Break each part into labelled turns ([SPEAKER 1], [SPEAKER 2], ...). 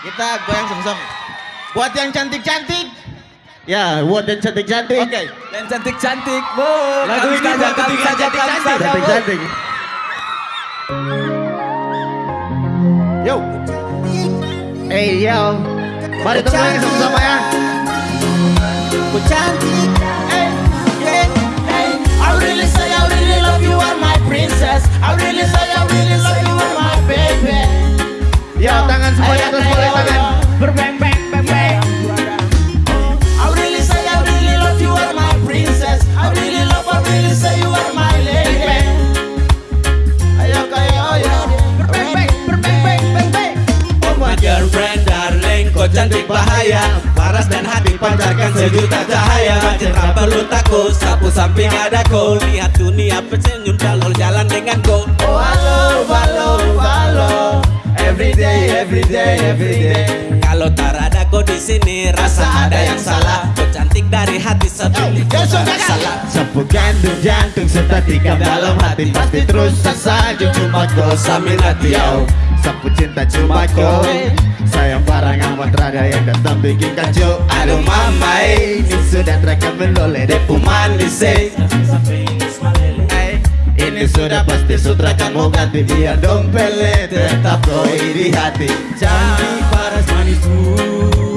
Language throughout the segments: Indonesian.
[SPEAKER 1] Kita goyang sama-sama. Buat yang cantik-cantik.
[SPEAKER 2] Ya, buat yang cantik-cantik.
[SPEAKER 1] Oke. Okay.
[SPEAKER 3] Yang cantik-cantik, Bu.
[SPEAKER 1] Lagu ini
[SPEAKER 3] saja,
[SPEAKER 1] buat
[SPEAKER 3] kami
[SPEAKER 1] ketiga
[SPEAKER 3] saja, kami
[SPEAKER 1] cantik-cantik.
[SPEAKER 3] saja, Bu.
[SPEAKER 2] Cantik-cantik.
[SPEAKER 1] Yo.
[SPEAKER 2] Eh, yo. Mari kita goyang sama-sama ya.
[SPEAKER 1] Cantik
[SPEAKER 3] bahaya. Paras dan hati pancarkan sejuta cahaya. Cinta perlu takut Sapu samping ada kau. Lihat dunia tersenyum Jalur jalan dengan kau.
[SPEAKER 1] Oh halo halo halo. Every day every day every day.
[SPEAKER 3] Kalau tak ada kau di sini Rasa ada yang salah. Kau cantik dari hati
[SPEAKER 1] Besok
[SPEAKER 3] tak
[SPEAKER 1] kakak.
[SPEAKER 3] salah.
[SPEAKER 2] Sapu gantung jantung serta tikam dalam hati Pasti terus saja cuma kau sambil hati yo Sapu cinta cuma kau. Sayang barang amat rada yang datang bikin kacau. Aduh mama ini sudah terekam menoleh depu manis. Ini sudah pasti sutra kamu ganti biar dompele. Tetap kau di hati.
[SPEAKER 3] Cantik paras manismu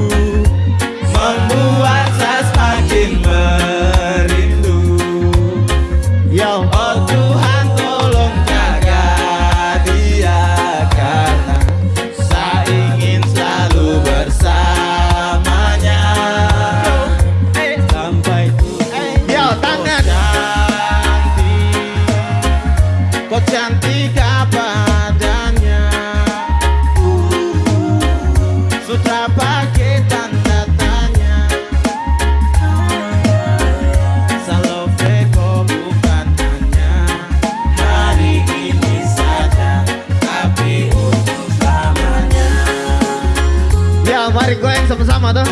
[SPEAKER 2] mari goyang sama-sama tuh.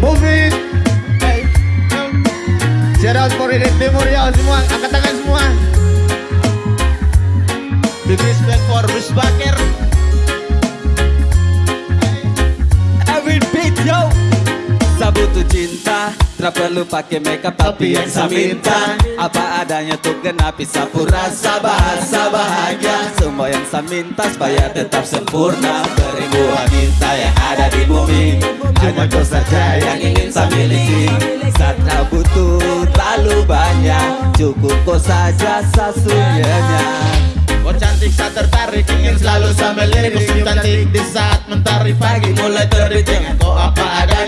[SPEAKER 2] Moving.
[SPEAKER 1] Hey,
[SPEAKER 2] Shout out for Ridin Timur ya semua, angkat tangan semua.
[SPEAKER 1] Big respect for Bis Bakir
[SPEAKER 3] Tak perlu pakai makeup tapi yang saya minta Apa adanya tuh genapi sapu rasa bahasa bahagia Semua yang saya minta supaya tetap sempurna. Beribu wanita yang ada di bumi Hanya kau saja yang ingin saya miliki. Saat butuh terlalu banyak Cukup kau saja sasunyanya
[SPEAKER 1] Kau cantik saat tertarik ingin selalu sambil lirik Kau cantik di saat mentari pagi. Mulai terbit Dengan kau apa adanya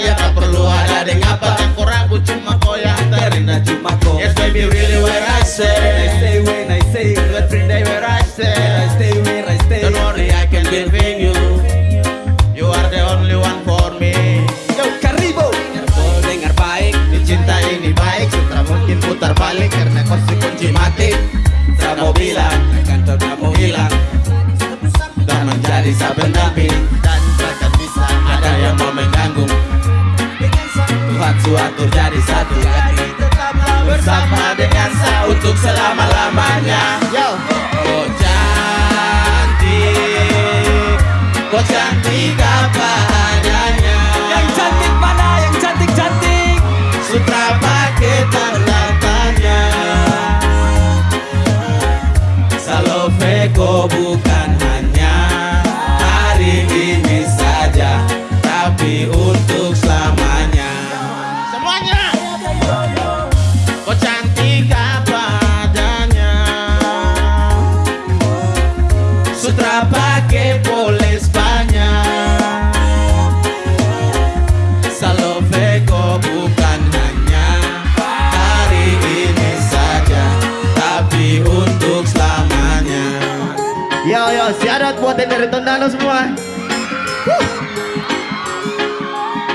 [SPEAKER 3] yo,
[SPEAKER 2] yo, shout out buat yang dari Tondano semua.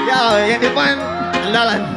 [SPEAKER 2] Yo, yang di depan andalan.